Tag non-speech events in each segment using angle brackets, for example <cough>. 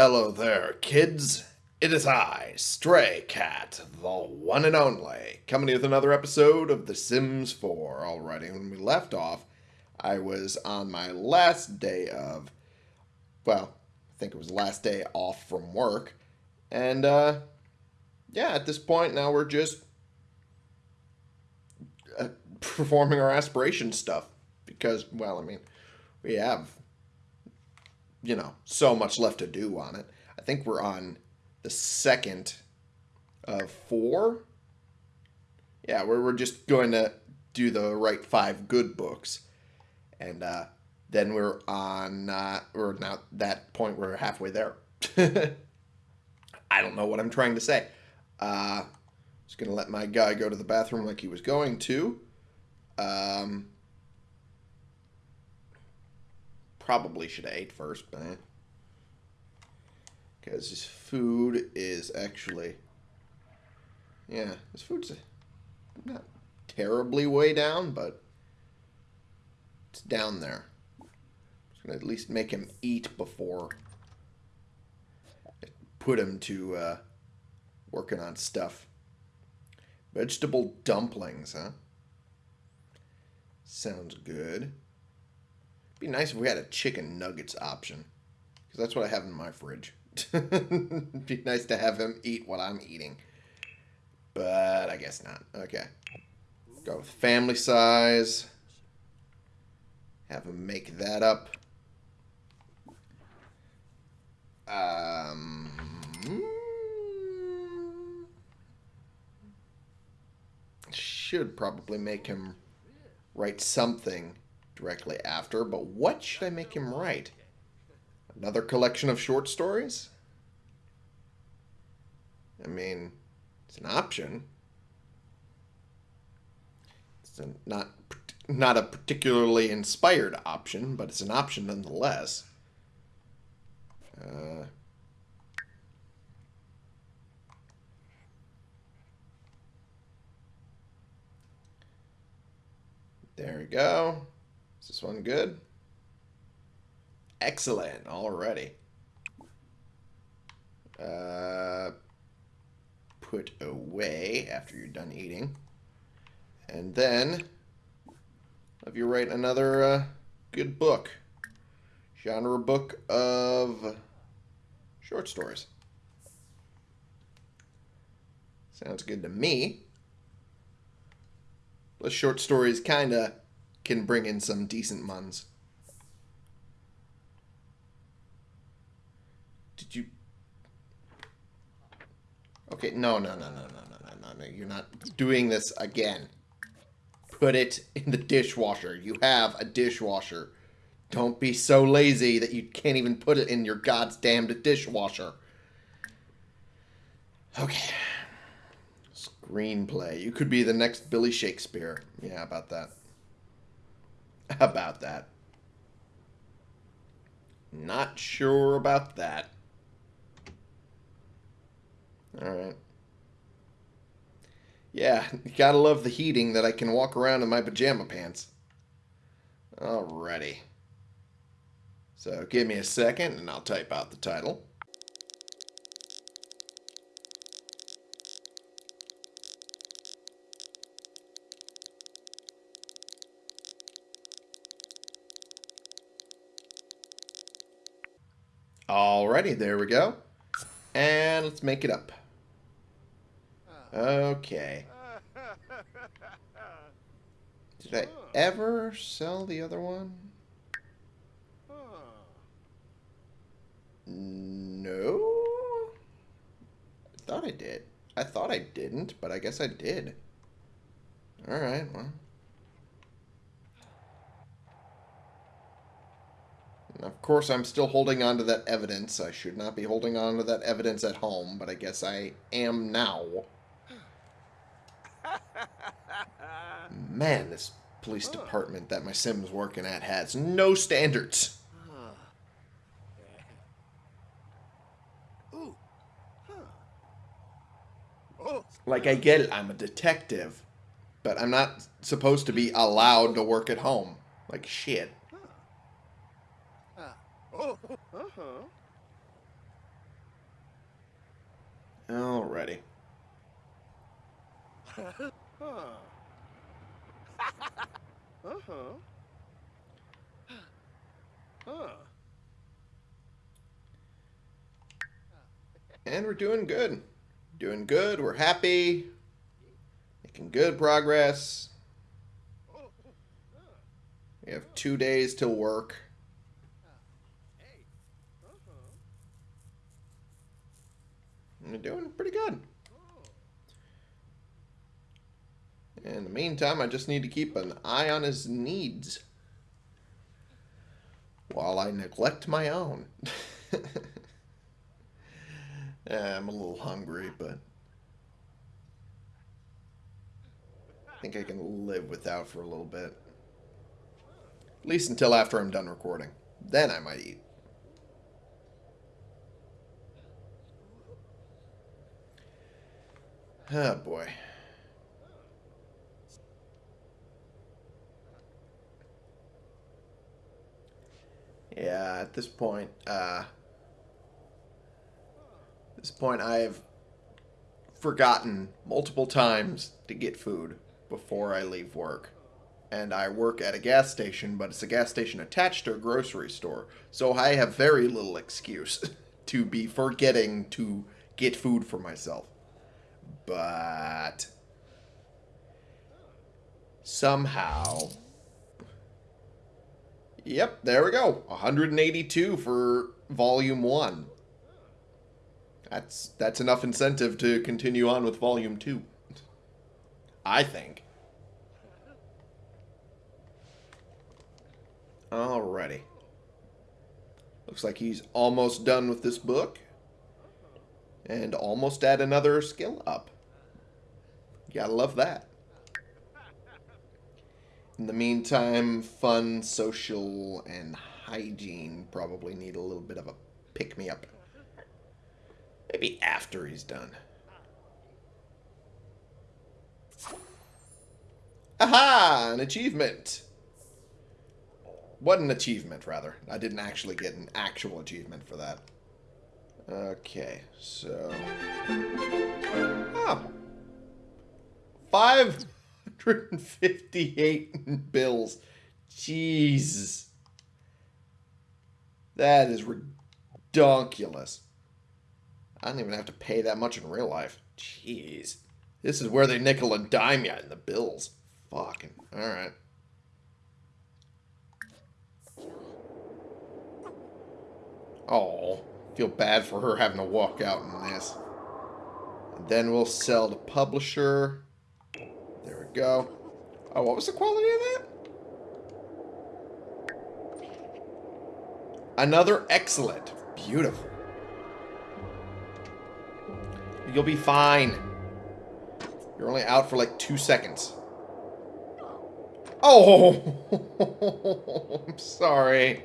Hello there, kids. It is I, Stray Cat, the one and only, coming with another episode of The Sims 4. Alrighty, when we left off, I was on my last day of, well, I think it was last day off from work. And, uh, yeah, at this point now we're just uh, performing our aspiration stuff. Because, well, I mean, we have you know, so much left to do on it. I think we're on the second of four. Yeah, we're, we're just going to do the right five good books. And uh, then we're on, uh, we're now that point, we're halfway there. <laughs> I don't know what I'm trying to say. Uh, just going to let my guy go to the bathroom like he was going to. Um, probably should have ate first, but because his food is actually yeah, his food's not terribly way down, but it's down there. Just gonna at least make him eat before put him to uh, working on stuff. Vegetable dumplings, huh? Sounds good. Be nice if we had a chicken nuggets option. Because that's what I have in my fridge. <laughs> Be nice to have him eat what I'm eating. But I guess not. Okay. Go with family size. Have him make that up. Um... Should probably make him write something directly after, but what should I make him write? Another collection of short stories? I mean, it's an option. It's a, not not a particularly inspired option, but it's an option nonetheless. Uh, there we go. Is this one good? Excellent already. Uh, put away after you're done eating. And then have you write another uh, good book. Genre book of short stories. Sounds good to me. The short stories kind of can bring in some decent muns. Did you... Okay, no, no, no, no, no, no, no, no. no. You're not doing this again. Put it in the dishwasher. You have a dishwasher. Don't be so lazy that you can't even put it in your god's damned dishwasher. Okay. Screenplay. You could be the next Billy Shakespeare. Yeah, about that. <laughs> about that. Not sure about that. Alright. Yeah, gotta love the heating that I can walk around in my pajama pants. Alrighty. So give me a second and I'll type out the title. Alrighty, there we go. And let's make it up. Okay. Did I ever sell the other one? No? I thought I did. I thought I didn't, but I guess I did. Alright, well. Of course, I'm still holding on to that evidence. I should not be holding on to that evidence at home, but I guess I am now. Man, this police department that my Sim's working at has no standards. Like, I get it, I'm a detective, but I'm not supposed to be allowed to work at home. Like, shit. <laughs> Alrighty. Uh-huh. Huh. And we're doing good. Doing good. We're happy. Making good progress. We have two days till work. Hey. Uh-huh. We're doing pretty good. In the meantime, I just need to keep an eye on his needs. While I neglect my own. <laughs> Yeah, I'm a little hungry, but I think I can live without for a little bit. At least until after I'm done recording. Then I might eat. Oh boy. Yeah, at this point, uh, this point, I've forgotten multiple times to get food before I leave work. And I work at a gas station, but it's a gas station attached to a grocery store. So I have very little excuse <laughs> to be forgetting to get food for myself. But somehow Yep, there we go. 182 for volume 1. That's that's enough incentive to continue on with volume 2. I think. Alrighty. Looks like he's almost done with this book. And almost at another skill up. Gotta love that. In the meantime, fun, social, and hygiene probably need a little bit of a pick-me-up. Maybe after he's done. Aha! An achievement! What an achievement, rather. I didn't actually get an actual achievement for that. Okay, so... Oh. Five 158 bills. Jesus. That is ridiculous. I don't even have to pay that much in real life. Jeez. This is where they nickel and dime you in the bills. Fucking. Alright. Oh. Feel bad for her having to walk out in this. And then we'll sell to publisher go. Oh, what was the quality of that? Another excellent. Beautiful. You'll be fine. You're only out for like two seconds. Oh! <laughs> I'm sorry.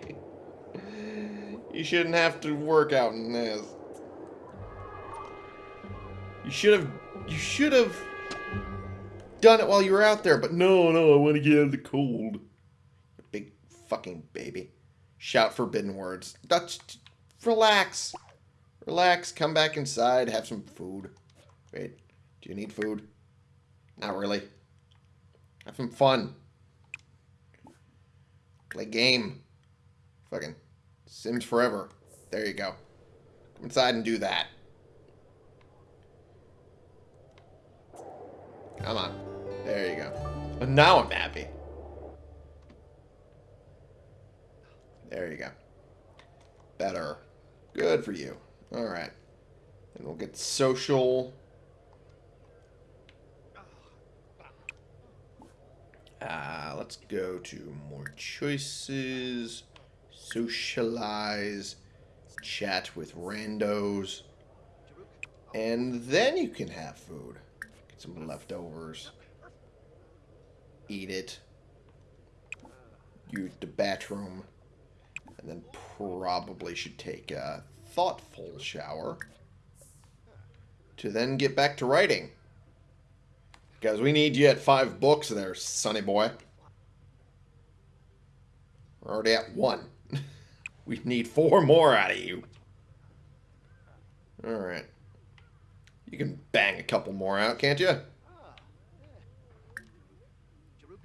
You shouldn't have to work out in this. You should have... You should have done it while you were out there, but no, no, I want to get out of the cold. Big fucking baby. Shout forbidden words. Dutch, relax. Relax, come back inside, have some food. Wait, do you need food? Not really. Have some fun. Play game. Fucking Sims Forever. There you go. Come inside and do that. Come on. There you go. But now I'm happy. There you go. Better. Good for you. Alright. And we'll get social. Uh, let's go to more choices. Socialize. Chat with randos. And then you can have food. Some leftovers eat it, use the bathroom, and then probably should take a thoughtful shower to then get back to writing. Because we need you at five books there, sonny boy. We're already at one. <laughs> we need four more out of you. Alright. You can bang a couple more out, can't you?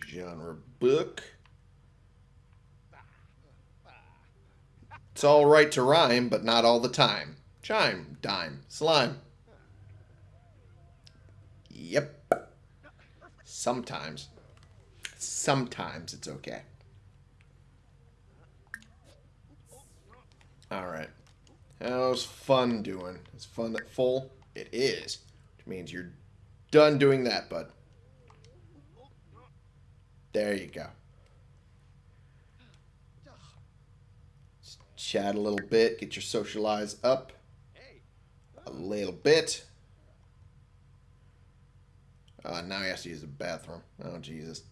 Genre book. It's all right to rhyme, but not all the time. Chime, dime, slime. Yep. Sometimes. Sometimes it's okay. Alright. How's fun doing? Is fun at full? It is. Which means you're done doing that, bud. There you go. Just chat a little bit, get your socialize up a little bit. Uh, now he has to use the bathroom. Oh, Jesus.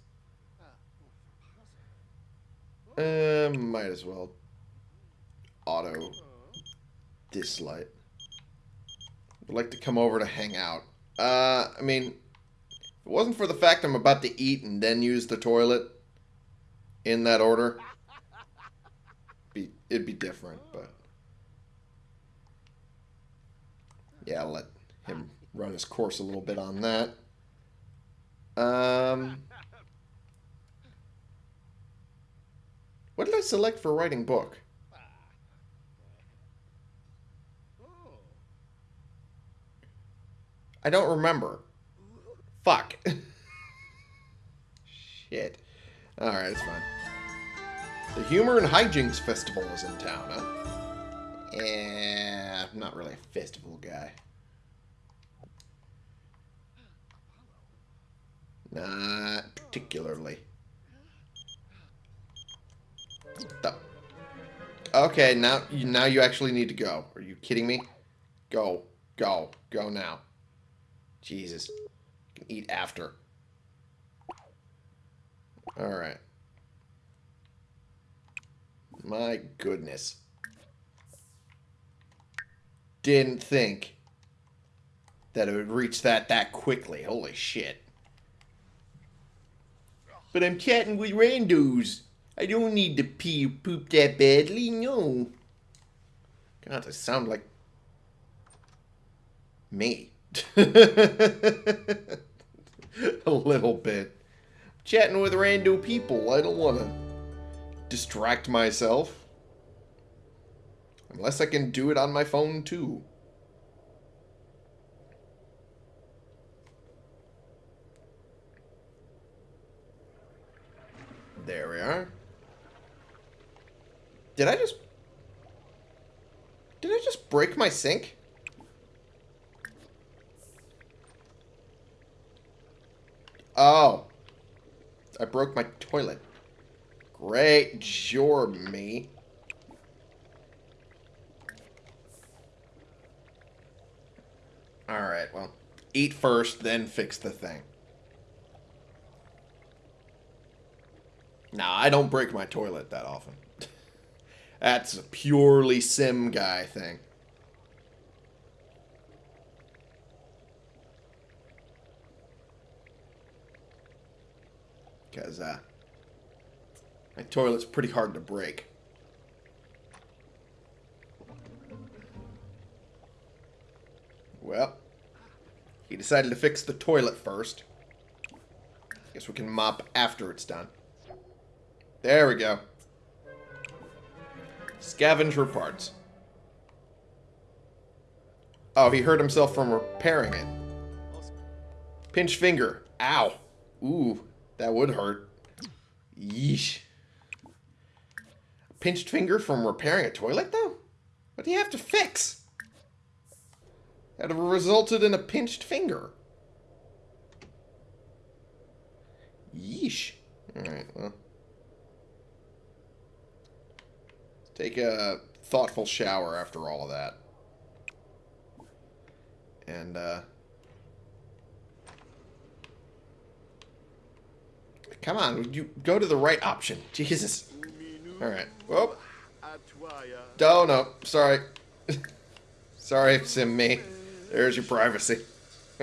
Uh, might as well auto dislike. Would like to come over to hang out. Uh, I mean, if it wasn't for the fact I'm about to eat and then use the toilet in that order, be it'd be different. But yeah, I'll let him run his course a little bit on that. Um, what did I select for writing book? I don't remember. Fuck. <laughs> Shit. Alright, it's fine. The Humor and Hijinks Festival is in town, huh? Yeah, I'm not really a festival guy. Not particularly. Okay, now now you actually need to go. Are you kidding me? Go, go, go now. Jesus, eat after. All right. My goodness. Didn't think that it would reach that that quickly. Holy shit. But I'm chatting with randos. I don't need to pee poop that badly, no. God, I sound like me. <laughs> A little bit. Chatting with random people. I don't want to distract myself. Unless I can do it on my phone, too. There we are. Did I just... Did I just break my sink? Oh. I broke my toilet. Great job, me. Alright, well, eat first, then fix the thing. Nah, I don't break my toilet that often. <laughs> That's a purely sim guy thing. Because, uh, my toilet's pretty hard to break. Well, he decided to fix the toilet first. Guess we can mop after it's done. There we go. Scavenger parts. Oh, he hurt himself from repairing it. Pinch finger. Ow. Ooh, that would hurt. Yeesh. Pinched finger from repairing a toilet, though? What do you have to fix? That resulted in a pinched finger. Yeesh. Alright, well. Take a thoughtful shower after all of that. And, uh... Come on, you go to the right option? Jesus. Alright. Whoop. Oh, no. Sorry. <laughs> Sorry, Sim me. There's your privacy. <laughs>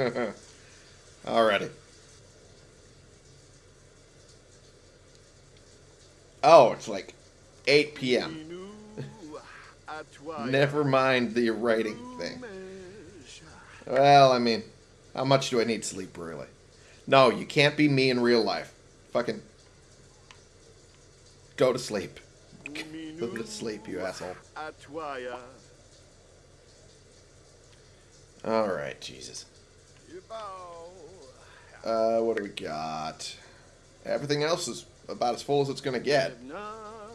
Alrighty. Oh, it's like 8 p.m. <laughs> Never mind the writing thing. Well, I mean, how much do I need sleep, really? No, you can't be me in real life. Fucking go to sleep. Go to sleep, you asshole. All right, Jesus. Uh, what do we got? Everything else is about as full as it's gonna get. Oh,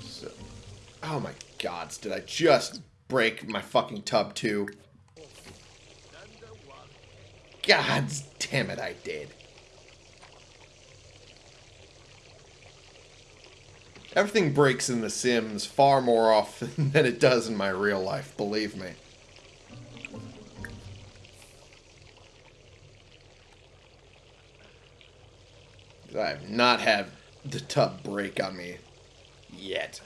So, oh my gods, did I just break my fucking tub too? God damn it, I did. Everything breaks in The Sims far more often <laughs> than it does in my real life, believe me. I have not had the tub break on me yet.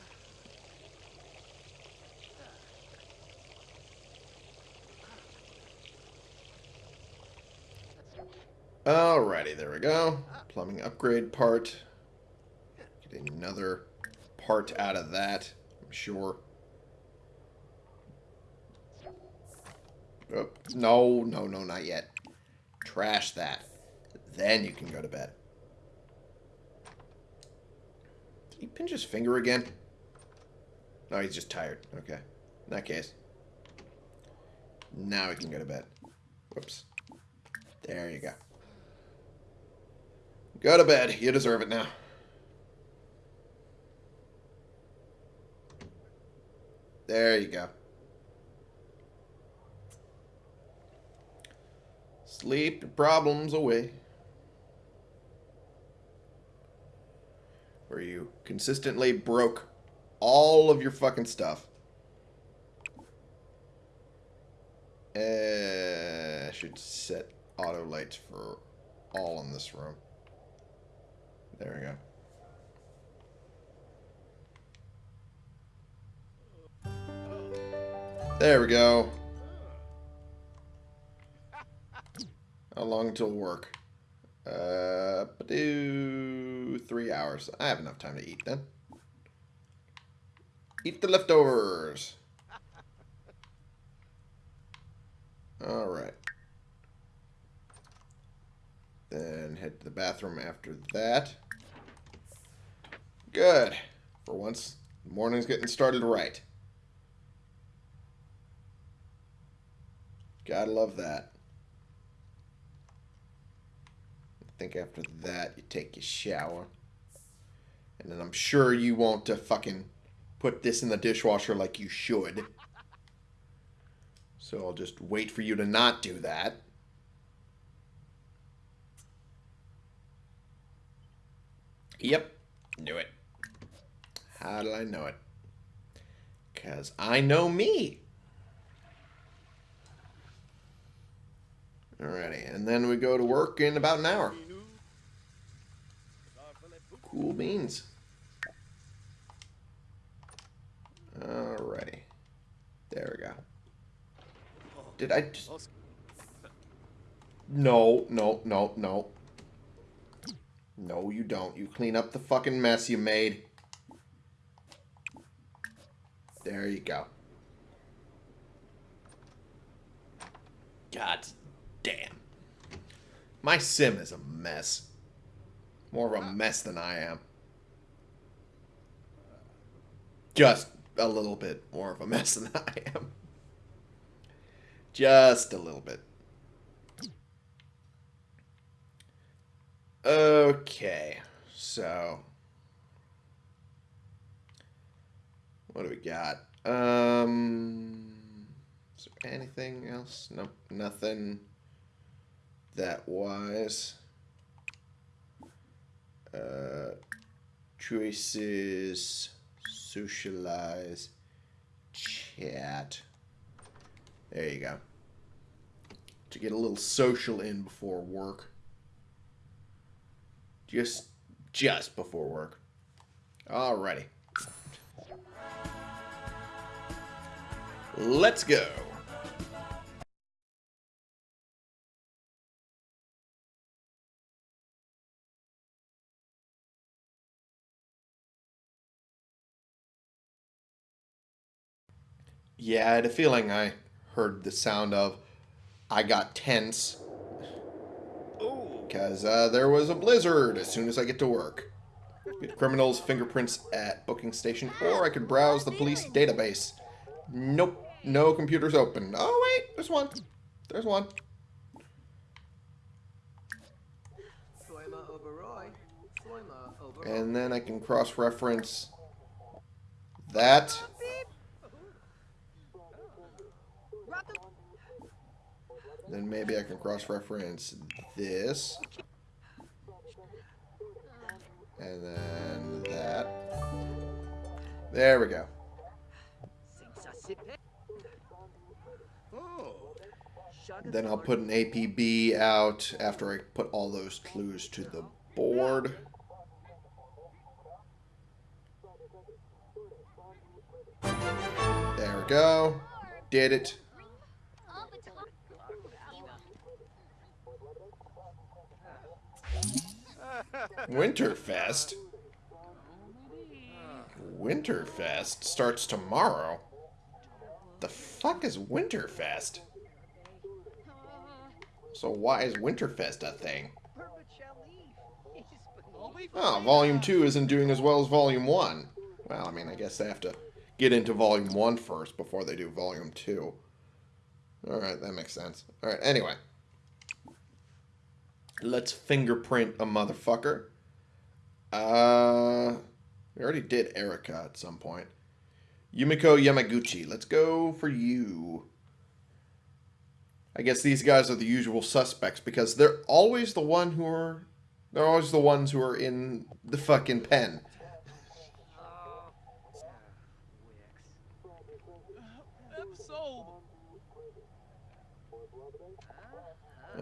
Alrighty, there we go. Plumbing upgrade part. Get another part out of that, I'm sure. Oh, no, no, no, not yet. Trash that. Then you can go to bed. Did he pinch his finger again? No, he's just tired. Okay. In that case. Now we can go to bed. Whoops. There you go. Go to bed. You deserve it now. There you go. Sleep your problems away. Where you consistently broke all of your fucking stuff. Uh, I should set auto lights for all in this room. There we go. There we go. How long till work? Uh, do three hours. I have enough time to eat then. Eat the leftovers. All right. Then head to the bathroom after that. Good. For once, the morning's getting started right. Gotta love that. I think after that, you take your shower. And then I'm sure you won't uh, fucking put this in the dishwasher like you should. So I'll just wait for you to not do that. Yep, knew it. How did I know it? Because I know me. Alrighty, and then we go to work in about an hour. Cool beans. Alrighty. There we go. Did I just... No, no, no, no. No, you don't. You clean up the fucking mess you made. There you go. God damn. My sim is a mess. More of a mess than I am. Just a little bit more of a mess than I am. Just a little bit. Okay, so what do we got? Um, is there anything else? Nope, nothing that wise. Uh, choices, socialize, chat. There you go. To get a little social in before work. Just, just before work. Alrighty. Let's go. Yeah, I had a feeling I heard the sound of I got tense. Because uh, there was a blizzard as soon as I get to work. Get criminals' fingerprints at booking station, or I could browse the police database. Nope, no computers open. Oh wait, there's one. There's one. And then I can cross-reference that. Then maybe I can cross-reference this. And then that. There we go. Then I'll put an APB out after I put all those clues to the board. There we go. Did it. Winterfest? Winterfest starts tomorrow. The fuck is Winterfest? So why is Winterfest a thing? Oh, Volume 2 isn't doing as well as Volume 1. Well, I mean, I guess they have to get into Volume 1 first before they do Volume 2. Alright, that makes sense. Alright, anyway. Let's fingerprint a motherfucker. Uh, we already did Erica at some point. Yumiko Yamaguchi. Let's go for you. I guess these guys are the usual suspects because they're always the one who are they're always the ones who are in the fucking pen.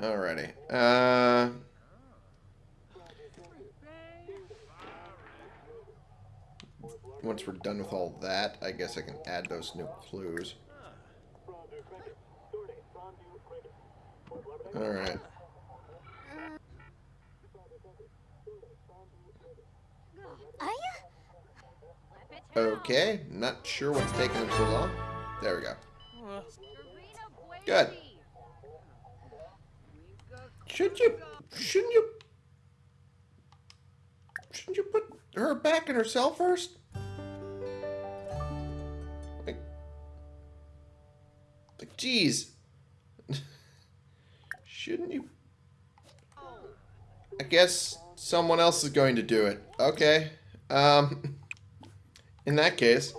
Alrighty. Uh Once we're done with all that, I guess I can add those new clues. Alright. Okay, not sure what's taking them so long. There we go. Good. Should you, shouldn't you, shouldn't you put her back in her cell first? Like, like, geez. <laughs> Shouldn't you? I guess someone else is going to do it. Okay. Um, <laughs> in that case,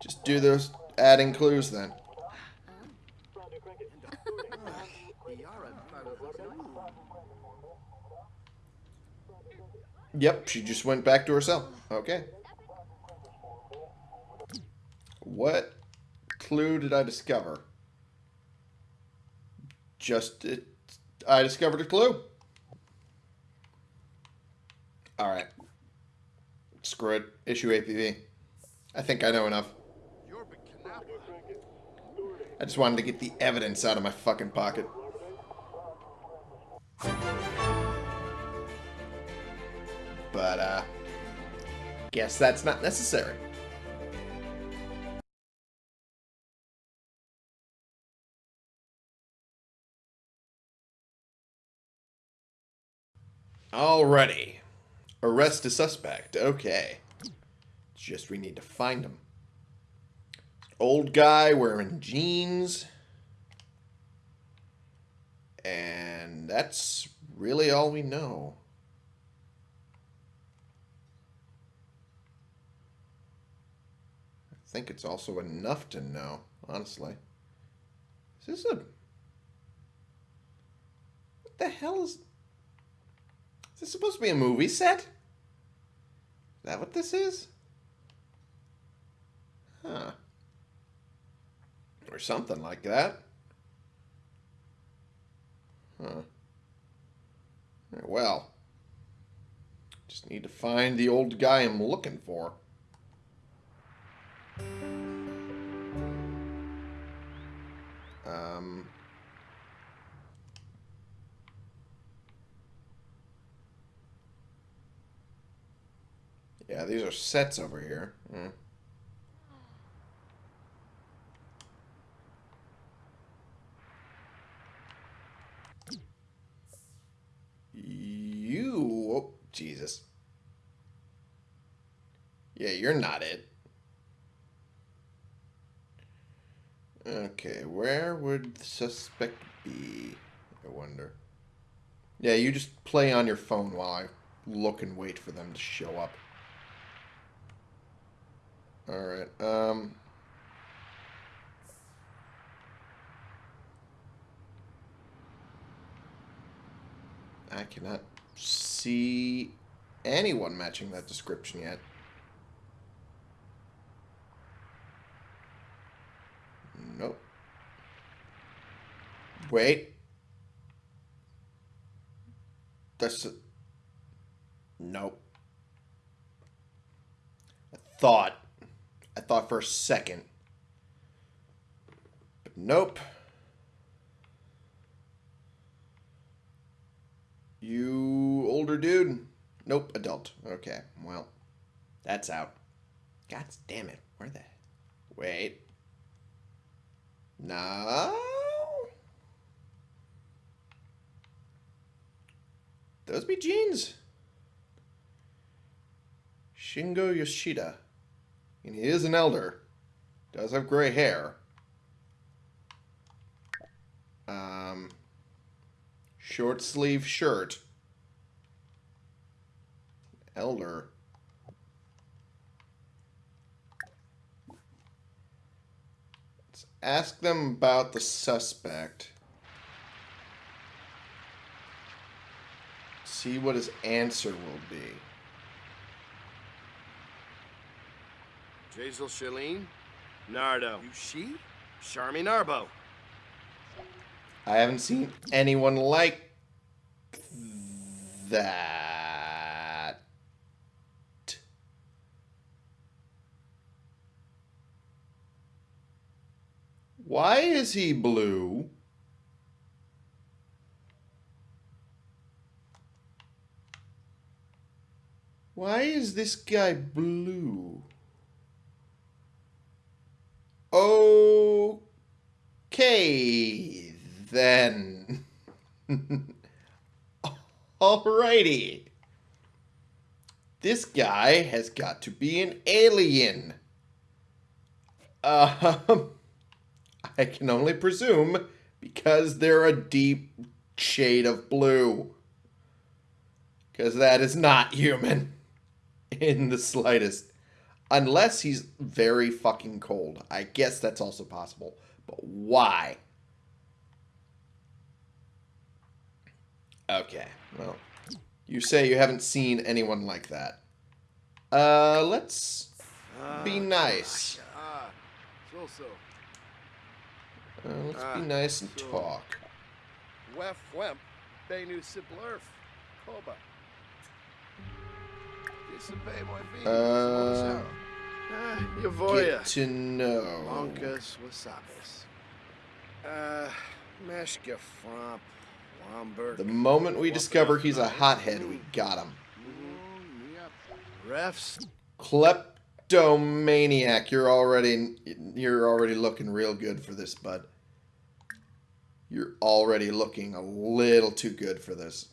just do those adding clues then. Yep, she just went back to her cell. Okay. What clue did I discover? Just it, I discovered a clue. All right. Screw it. Issue APB. I think I know enough. I just wanted to get the evidence out of my fucking pocket. But, uh, guess that's not necessary. Alrighty. Arrest a suspect. Okay. It's just we need to find him. Old guy wearing jeans. And that's really all we know. Think it's also enough to know, honestly. Is this a. What the hell is. Is this supposed to be a movie set? Is that what this is? Huh. Or something like that. Huh. Well. Just need to find the old guy I'm looking for. Um, yeah, these are sets over here. Mm. You, oh, Jesus. Yeah, you're not it. Okay, where would the suspect be? I wonder. Yeah, you just play on your phone while I look and wait for them to show up. Alright, um... I cannot see anyone matching that description yet. Nope. Wait. That's a... Nope. I thought. I thought for a second. But nope. You older dude? Nope, adult. Okay, well, that's out. God damn it. Where the... Wait. No. Those be jeans. Shingo Yoshida. And he is an elder. Does have gray hair. Um, short sleeve shirt. Elder. Let's ask them about the suspect. See what his answer will be. Jazel Shalene? Nardo. You she? Charmy Narbo. I haven't seen anyone like that. Why is he blue? Why is this guy blue? Okay, then. <laughs> Alrighty. This guy has got to be an alien. Um, <laughs> I can only presume because they're a deep shade of blue. Because that is not human in the slightest. Unless he's very fucking cold. I guess that's also possible. But why? Okay, well, you say you haven't seen anyone like that. Uh, let's be nice. Ah, so so. Uh, let's Ah, be nice and talk. Wef wemp. Benu Siblerf. Koba. Disobey my feet. Uh, Ah, Yavoya. Get to know. Lonkas wasabis. Uh, Meshka Fromp. Lomberg. The moment we discover he's a hothead, we got him. Refs. Kleptomaniac, you're already you're already looking real good for this, bud. You're already looking a little too good for this.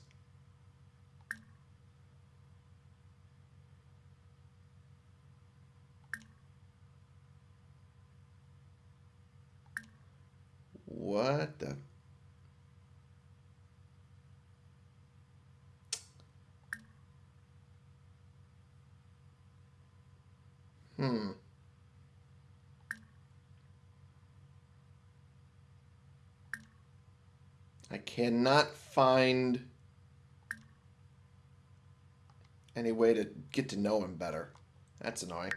What the Hmm. I cannot find any way to get to know him better. That's annoying.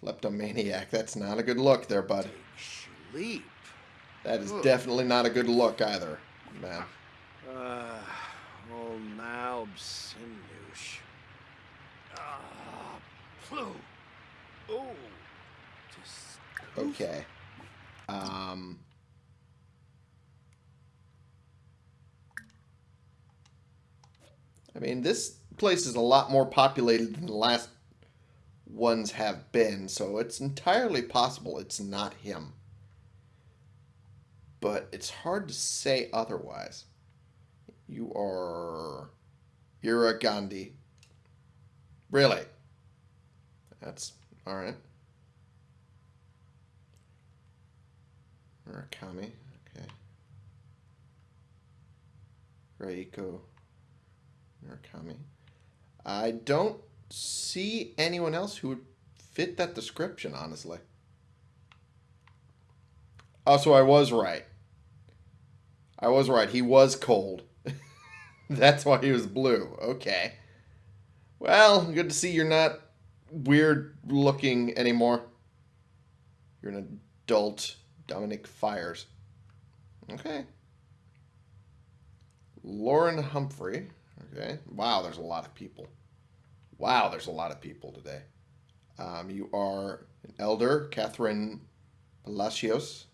Kleptomaniac, that's not a good look there, bud. Sleep. That is Ugh. definitely not a good look either, man. Uh, oh, now Sinush. Ah, flu. Oh, just. Okay. Um. I mean, this place is a lot more populated than the last ones have been, so it's entirely possible it's not him. But it's hard to say otherwise. You are You're a Gandhi. Really? That's alright. Murakami. Okay. Reiko Murakami. I don't see anyone else who would fit that description, honestly. Oh, so I was right. I was right. He was cold. <laughs> That's why he was blue. Okay. Well, good to see you're not weird looking anymore. You're an adult Dominic Fires. Okay. Lauren Humphrey. Okay. Wow, there's a lot of people. Wow, there's a lot of people today. Um, you are an elder, Catherine Palacios.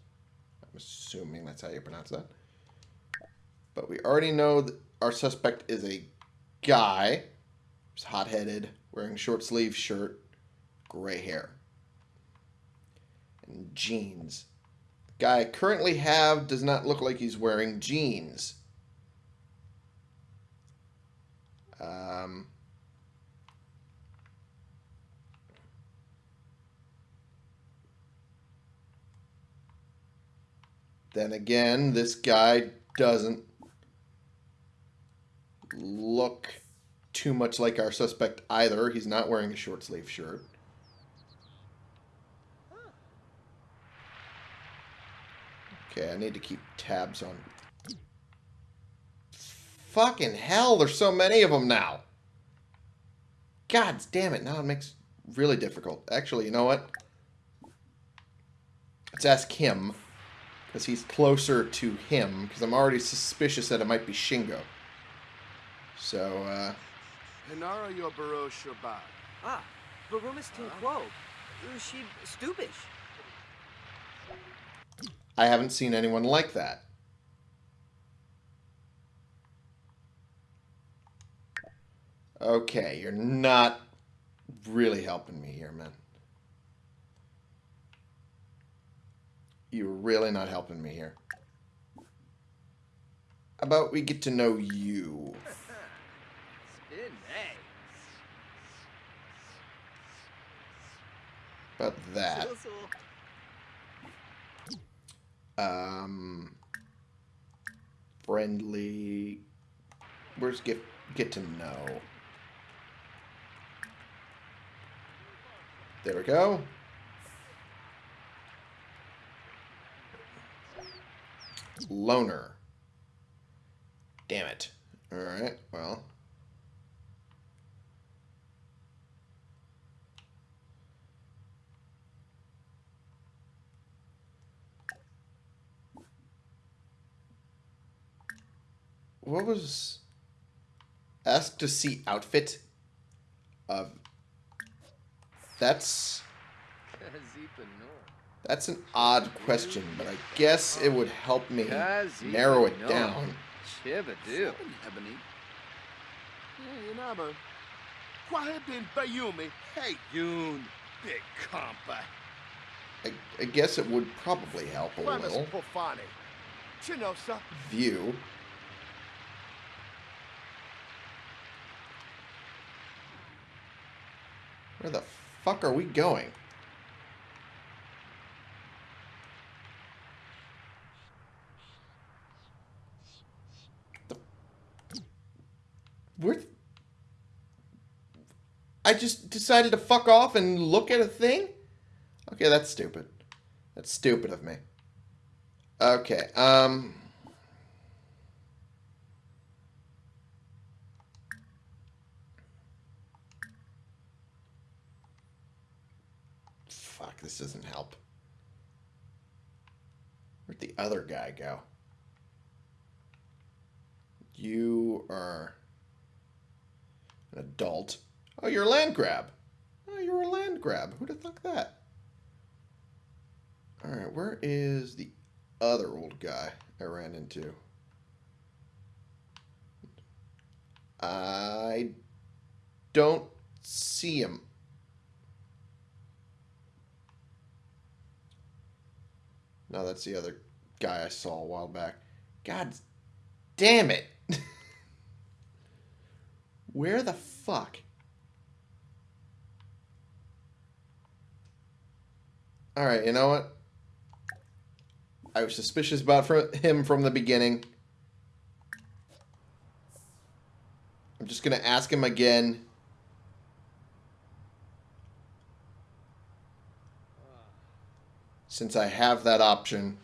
I'm assuming that's how you pronounce that. But we already know that our suspect is a guy. He's hot-headed, wearing short sleeve shirt, gray hair, and jeans. The guy I currently have does not look like he's wearing jeans. Um, then again, this guy doesn't look too much like our suspect either. He's not wearing a short sleeve shirt. Okay, I need to keep tabs on. Fucking hell, there's so many of them now. God damn it, now it makes really difficult. Actually, you know what? Let's ask him, because he's closer to him, because I'm already suspicious that it might be Shingo. So, uh... Hinara Yobaro Shobai. Ah, Varumis Tinquo. She stupish. I haven't seen anyone like that. Okay, you're not really helping me here, man. You're really not helping me here. How about we get to know you? About that. Um, friendly. Where's get get to know? There we go. Loner. Damn it. All right. Well. What was asked to see outfit of that's that's an odd question, but I guess it would help me narrow it down. Chibadoo. Hey, Inaba. Kwahedin Bayumi. Hey, Yoon. Big compa. I, I guess it would probably help a little. Pofani. View. Where the fuck are we going? The... Where... I just decided to fuck off and look at a thing? Okay, that's stupid. That's stupid of me. Okay, um... This doesn't help. Where'd the other guy go? You are an adult. Oh, you're a land grab. Oh, you're a land grab. Who'd have that? Alright, where is the other old guy I ran into? I don't see him. No, that's the other guy I saw a while back. God damn it. <laughs> Where the fuck? Alright, you know what? I was suspicious about him from the beginning. I'm just going to ask him again. Since I have that option.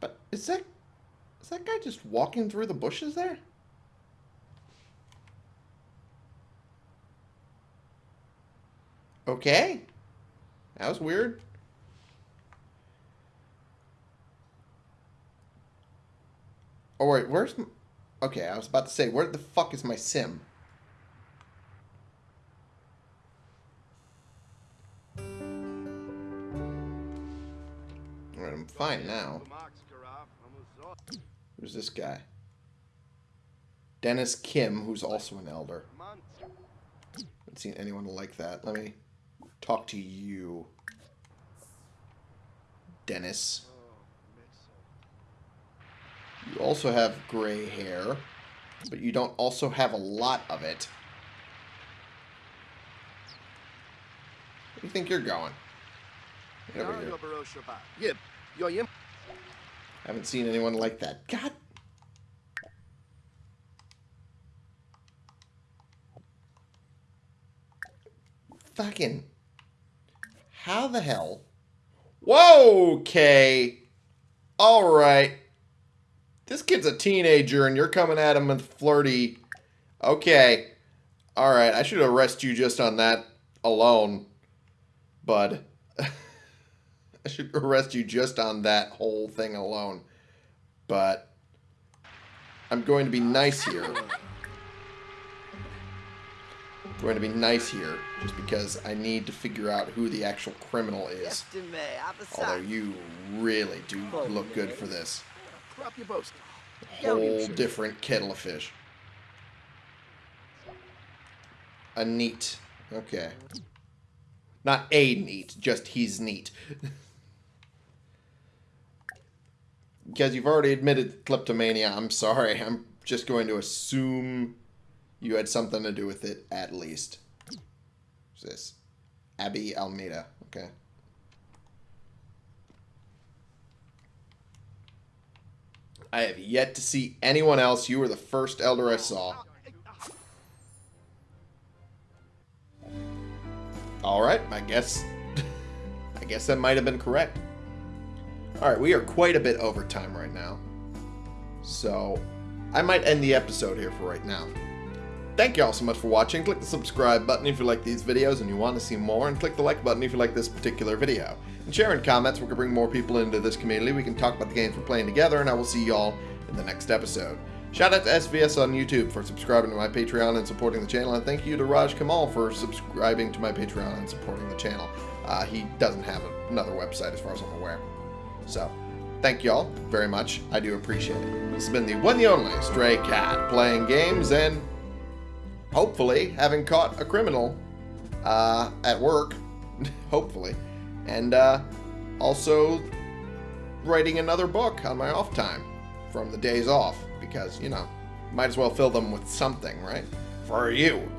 But is that is that guy just walking through the bushes there? Okay. That was weird. Oh wait, where's Okay, I was about to say, where the fuck is my sim? Alright, I'm fine now. Who's this guy? Dennis Kim, who's also an elder. Haven't seen anyone like that. Let me talk to you. Dennis. You also have gray hair, but you don't also have a lot of it. Where do you think you're going? Over here. Haven't seen anyone like that. God. Fucking. How the hell? Whoa, okay. Alright. This kid's a teenager and you're coming at him with flirty. Okay. Alright, I should arrest you just on that alone, bud. <laughs> I should arrest you just on that whole thing alone. But I'm going to be nice here. I'm <laughs> going to be nice here just because I need to figure out who the actual criminal is. Although you really do look good for this. Whole different kettle of fish. A neat. Okay. Not a neat, just he's neat. because you've already admitted kleptomania, I'm sorry. I'm just going to assume you had something to do with it at least. Who's this? Abby Almeida. Okay. I have yet to see anyone else. You were the first elder I saw. Alright, I guess... <laughs> I guess that might have been correct. Alright, we are quite a bit over time right now. So, I might end the episode here for right now. Thank you all so much for watching. Click the subscribe button if you like these videos and you want to see more, and click the like button if you like this particular video. And share in comments, we can bring more people into this community, we can talk about the games we're playing together, and I will see y'all in the next episode. Shout out to SVS on YouTube for subscribing to my Patreon and supporting the channel, and thank you to Raj Kamal for subscribing to my Patreon and supporting the channel. Uh, he doesn't have another website as far as I'm aware. So, thank you all very much. I do appreciate it. This has been the one and only Stray Cat, playing games and hopefully having caught a criminal uh, at work. <laughs> hopefully. And uh, also writing another book on my off time from the days off because, you know, might as well fill them with something, right? For you.